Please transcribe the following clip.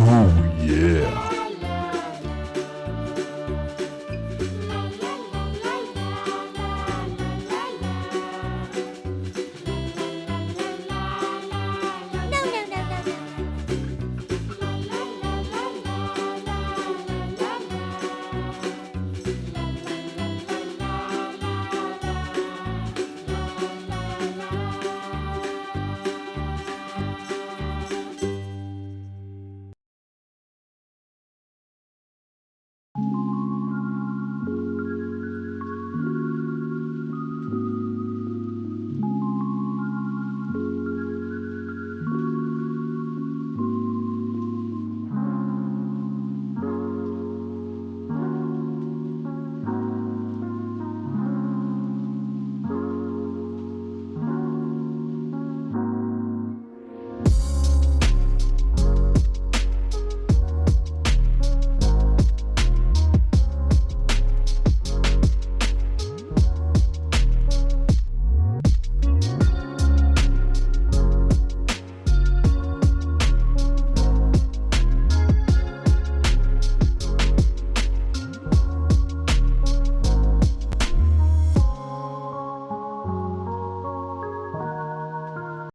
Oh yeah.